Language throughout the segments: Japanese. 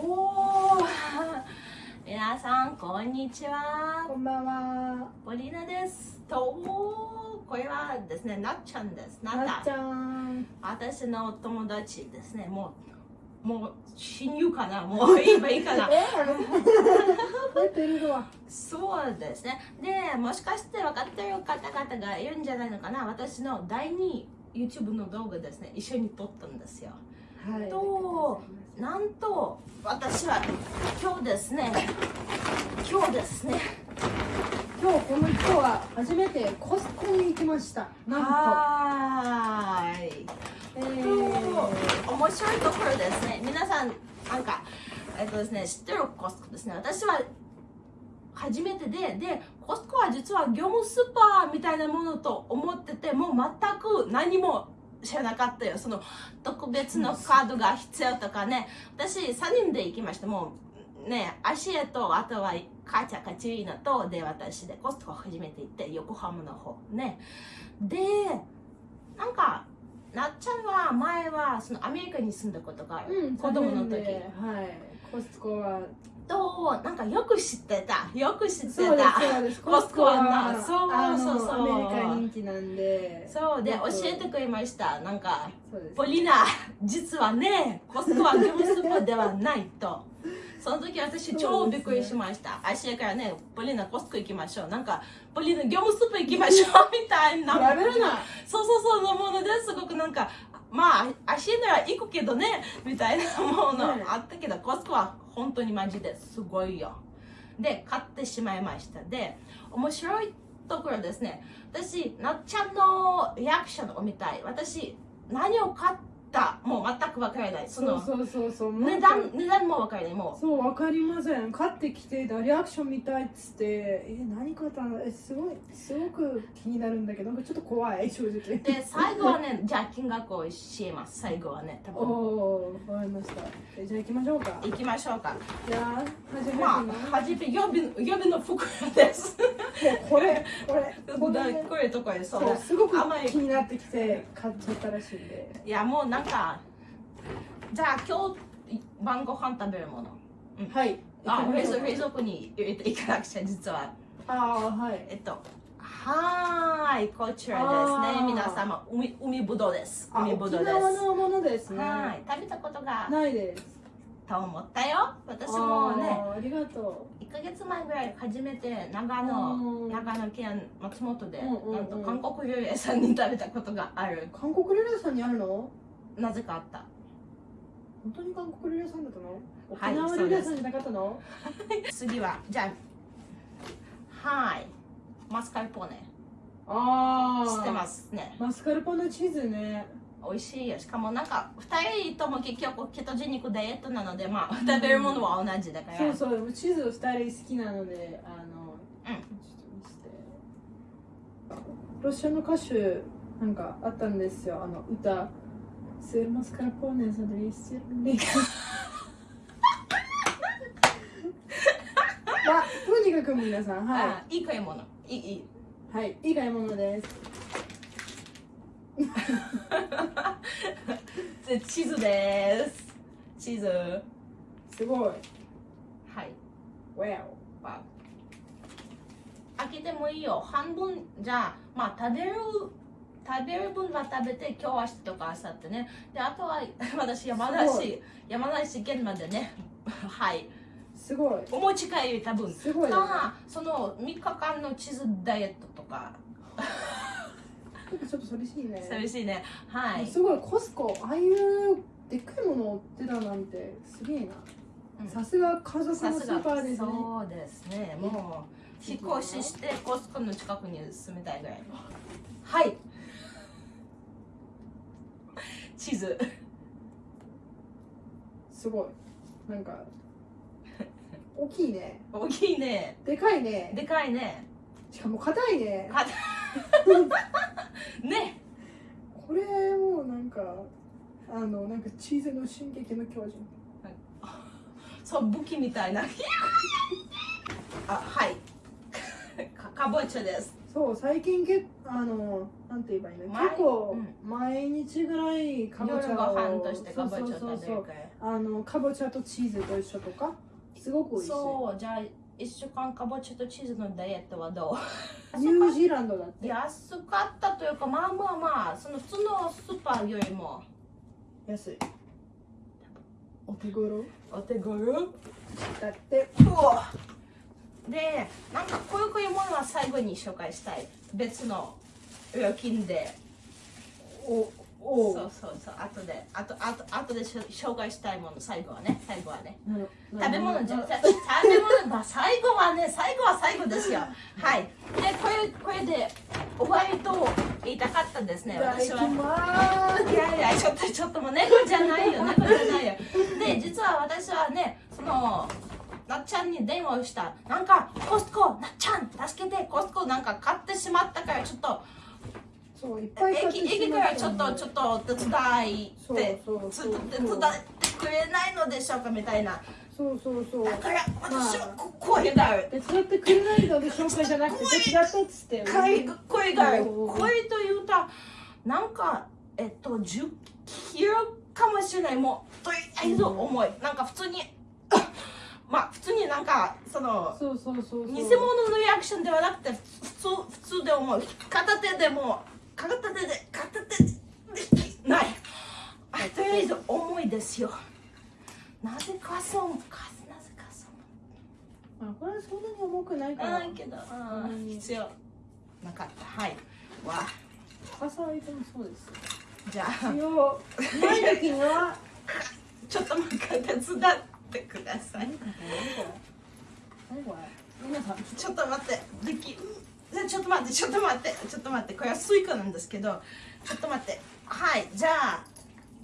おー。皆さんこんにちは。こんばんは。ポリナです。とこれはですねなっちゃんです。なっちゃん。私のお友達ですね。もうもう親友かな。もう言えばいいかな。そうですね。でもしかして分かってる方々がいるんじゃないのかな。私の第2 YouTube の動画ですね。一緒に撮ったんですよ。はいとなんと私は今日ですね今日ですね今日この人は初めてコスコに行きました。なんはーい。と。えとー、面白いところですね。皆さんなんかえっとですね知ってるコスコですね。私は初めてででコスコは実は業務スーパーみたいなものと思っててもう全く何も知らなかったよ。その特別のカードが必要とかね。私3人で行きましたもうね足へとあとはカチャカチーナとで私でコスコ初めて行って横浜の方。ね。でなんかなっちゃんは前はそのアメリカに住んだことがある、うん、子供の時。はい。コスコは。となんかよく知ってた。よく知ってた。コスコはな。そうあのそう。そうアメリカ人気なんで。そう。で教えてくれました。なんか。ポリナ実はねコスコは業務スーパーではないと。その時私超びっくりしました。足からねポリナコスコ行きましょう。なんかポリナ業務スーパー行きましょうみたいな。そうそうそうのものですごくなんかまあ足なら行くけどねみたいなものねあったけど、コスコは本当にマジですごいよ。で買ってしまいました。で面白いところですね。私なっちゃんのリアクションを見たい。私何を買ったもう全く分からない。そのそうそうそうそう。値段値段も分からない。もう。そう、わかりません。買ってきて、リアクション見たいっつって、え、何買ったの？え、すごい、すごく気になるんだけど、なんかちょっと怖い、正直。で最後はねじゃあ金額を教えます。最後はね多お分。おー、わかりました。えじゃあ行きましょうか。行きましょうか。じゃあ、初めての、まあ初め予備予備の袋です。これ、これ、これ、これとかでそうそう、すごく甘い。気になってきて、買っちゃったらしいんで。いやもうなんかじゃあ今日晩ご飯食べるもの。はい。あ冷蔵庫に入れていかなくちゃ実は。ああ、はい。えっとはーいこちらですね。皆様海海ぶどうです。あ海ぶどうです。沖縄のものですね。はい食べたことがないです。と思ったよ。私もねありがと1ヶ月前ぐらい初めて長う野ん。長野県松本でうんうんうん。なんと韓国料理屋さんに食べたことがある。う。韓国料理屋さんにあるの？なぜかあった。本当に韓国料理屋さんだったの？はい沖縄料理屋さんじゃなかったの、次はじゃあはいマスカルポーネ。ああ知ってますね。マスカルポーネチーズね。美味しいよ。しかもなんか2人とも結局ケトジェニックダイエットなのでまあ食べるものは同じだから、そうそうチーズ二人好きなのであのうん。ロシアの歌手なんかあったんですよ。あの歌スルマスカルポーネさんでリスリまあとにかく皆さんはあいい買い物いいいいいはいいい買い物ですでチーズですチーズはすごいい Wow. わ開けてもいいよ半分じゃあまあ食べる食べる分は食べて今日明日とか明後日ね。であとは 私山梨山梨県までね。はい。すごい。お持ち帰り多分すごいよね。かその3日間のチーズダイエットとか。ちょっと寂しいね。寂しいね。はい。すごいコスコああいうでっかいものを売ってたなんてすげえな、うん。さすが家族のスーパーがですね。そうですね。もう引っ越ししてコスコの近くに住みたいぐらい。はい地図。すごい。なんか大きいね。大きいね。でかいね。でかいね。しかも硬いね。かね。これもうなんかあのなんかチーズの進撃の巨人。そう武器みたいな。あはい。か かぼちゃですそう最近けあのなんて言えばいいの？毎結構う毎日ぐらいかぼちゃを夜ご飯としてかぼちゃをそうそうそうそう食べるあのかぼちゃとチーズと一緒とか？すごく美味しい。そうじゃあ1週間かぼちゃとチーズのダイエットはどう？ニュージーランドだって。安かったというかまあまあまあその普通のスーパーよりも。安い。お手頃？お手頃？だってでなんかこういうこういうものは最後に紹介したい。別の料金で。おおそうそうそう。後であとあと後でしょ紹介したいもの最後はね。最後はね。食べ物じゃ食べ物まあ最後はね最後は最後ですよ。はい。でこれこれで終わりと言いたかったですね私は。いやいや、ちょっとちょっともう猫じゃないよ、猫じゃないよ。で、実は私はね、その、なっちゃんに電話をした。なんか、コストコ、なっちゃん、助けて、コストコなんか買ってしまったから、ちょっと、そういっぱい買って駅、駅からちょっと、ちょっと手伝いって、そうそうつそう手伝ってくれないのでしょうかみたいな。そうそうそうだから、私はこ声がある。手伝ってくれないので紹介じゃなくて手伝ってっつって声が声がある。声というと、なんか、えっと、10キロかもしれない。もう、とりあえず重い。なんか普通に、まあ、普通になんか、その、偽物のリアクションではなくて、普通、普通で重い。片手でも、片手で、片手でない。あとりあえず重いですよ。なぜかそう、かなぜかそう。あこれはそんなに重くないからないけど、うん必要なかった。はい。わ朝はいつもそうですじゃあ、一応ない時にはちょっと待って、手伝ってください。何これ？何これ？皆さんちょっと待って、でき、じゃあちょっと待って、ちょっと待って、ちょっと待って、これはスイカなんですけど、ちょっと待って、はい、じゃあ、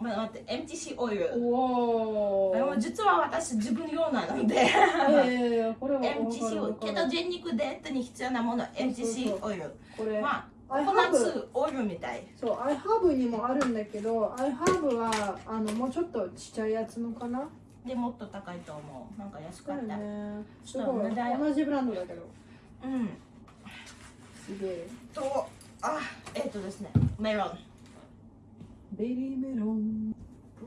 ま待って、MTC オイル。おおでも実は私自分用なので、いやいやいやこれは MTC オイル、ケトジェニックダイエットに必要なもの、MTC オイル。これまあ、 iHerb ココナッツオイルみたい。そう I have にもあるんだけど I have はあのもうちょっとちっちゃいやつのかな？でもっと高いと思う。なんか安かった。ね。すごい同じブランドだけど。うん。すげえ。と、あ、えっ、とですね、メロン。ベリーメロン。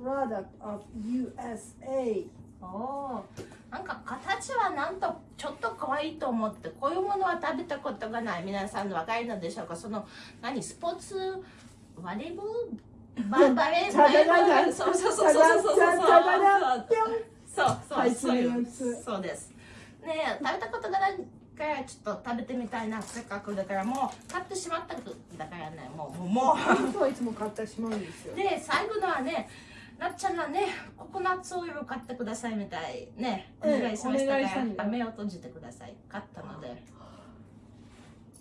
Product of USA おおなんか形はなんとちょっと可愛いと思ってこういうものは食べたことがない。皆さんわかるのでしょうか？その何？スポーツ？バレーババレーバレーボールそうそうそうそうそうそうそうそうですね食べたことがないからちょっと食べてみたいなせっかくだからもう買ってしまっただからねもうもうもういつも買ってしまうんですよで最後のはねなっちゃんがねココナッツオイル買ってくださいみたいねお願いしましたから、目を閉じてください買ったので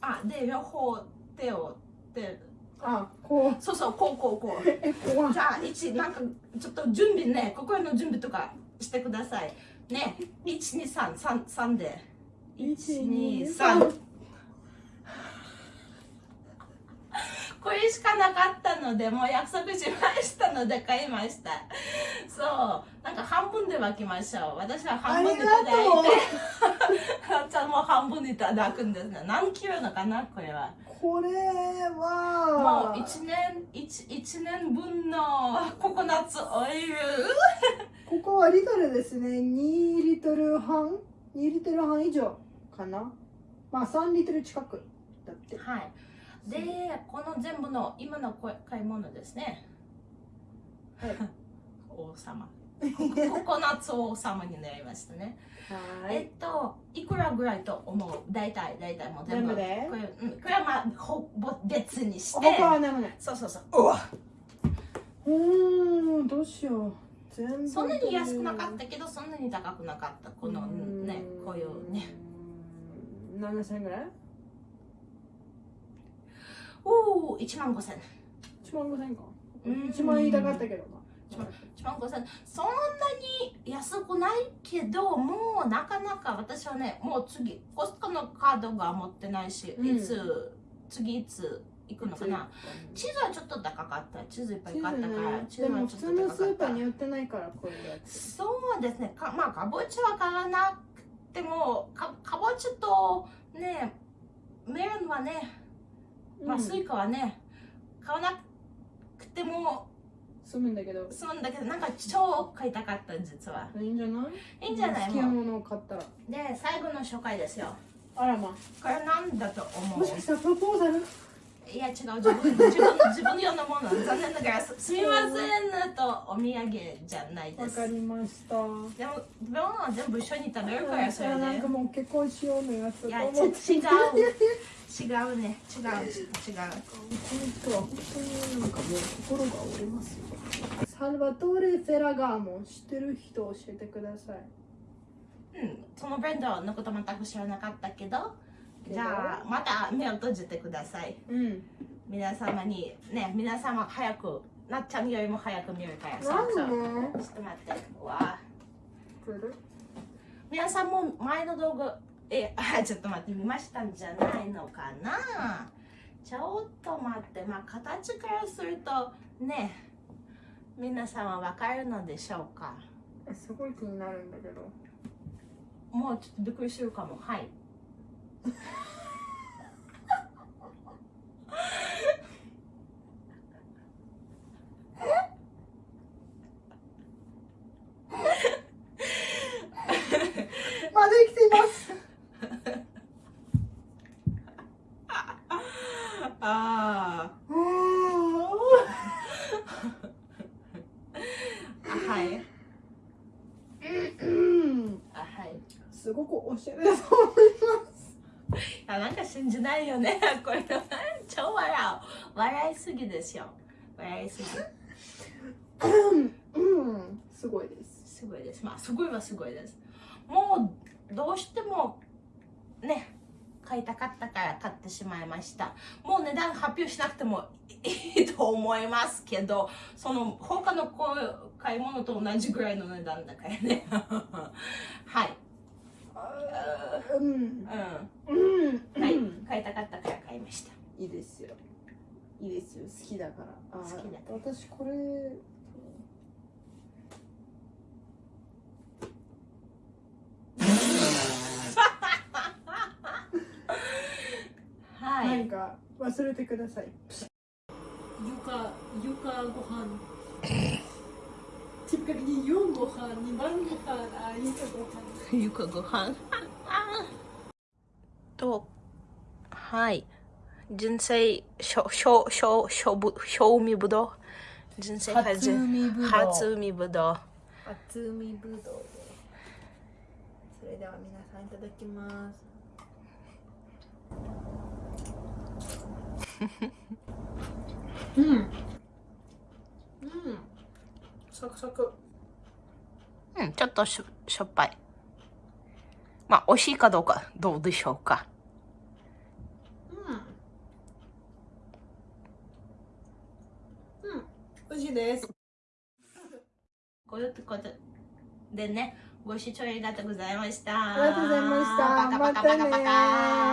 あで両方手を手あこう。そうそうこうこうこう。え怖い。じゃあ一なんかちょっと準備ね心の準備とかしてください。ね123三で。123これしかなかったのでもう約束しましたので買いました。そう。なんか半分で分けましょう。私は半分でいただいて。ち ゃんも半分いただくんですね。何キロのかな？これは。これもはう1年一一年分のココナッツオイル。ここはリトルですね。2リトル半？2リトル半以上かな？まあ3リトル近くだって。はいでこの全部の今のこ買い物ですね。はい。王様。ココナッツ王様になりましたね。はい。えっといくらぐらいと思う？大体大体もう全部。全部で？これ,、うん、これはまあほぼ別にして。他は何もない。そうそうそう。うわ。うーんどうしよう。全部そんなに安くなかったけどそんなに高くなかった。このねこういうね。うーん7000円ぐらい？おお1万5000 1万5000円か。うん。1万円言いたかったけどまあ1万5000そんなに安くないけどもうなかなか私はねもう次コストコのカードが持ってないし、うん。いつ次いつ行くのかな。チーズはちょっと高かった。チーズいっぱい買ったからチでもーズはち普通のスょっと高かった。ーパーに売ってないからこういうやつ。そうですね。かまあかぼちゃは買わなくてもかかぼちゃとねメロンはねまあ、スイカはね買わなくても住むんだけど。そうなんだけどなんか超買いたかった実は。いいんじゃない？いいんじゃない？好きなものを買ったら。で最後の紹介ですよ。あらま。これなんだと思う？もしかしたらプロポーザル？いや違う自分自分自分用のもの残念ながらす すみませんとお土産じゃないです。わかりました。でもでも全部一緒に食べるからそれでなんかもう結婚しようのやついや違う違うね。違う。違う。この人は本当になんかもう心が折れますよ。サルバトーレ・フェラガーモン知ってる人教えてください。うん、そのブランドのこと全く知らなかったけどじゃあまた目を閉じてください。うん。皆様にね皆様早くなっちゃんよりも早く見るからそうそうちょっと待って。うわ皆さんも前の動画えあちょっと待って見ましたんじゃないのかな？ちょっと待って。まあ形からするとね皆さんはわかるのでしょうか？えすごい気になるんだけど。もうちょっとびっくりするかも。はいまだ生きていますあうーんあはいうんあはいすごくおしゃれだと思いますあなんか信じないよねこれ超笑う笑いすぎですよ笑いすぎ。うん。すごいです。すごいです。まあすごいはすごいです。もうどうしてもね買いたかったから買ってしまいました。もう値段発表しなくてもいいと思いますけどその他のこう買い物と同じぐらいの値段だからね。はい。うん。うん。うん。はい。買いたかったから買いました。いいですよいいですよ。好きだから。あ好きだから私これはい、何か忘れてください。床床ご飯。yung ご飯2番ご飯あ床ご飯。ゆかご飯。とはい人生しょしょしょしょぶ賞味ぶどう人生初海ぶどう初海ぶどう初海ぶどうでそれでは皆さんいただきます。うん。うん。サクサク。うんちょっとしょしょっぱい。まあ美味しいかどうかどうでしょうかうんうん美味しいです。こういうことでねご視聴ありがとうございました。ありがとうございました。パカパカパカパカま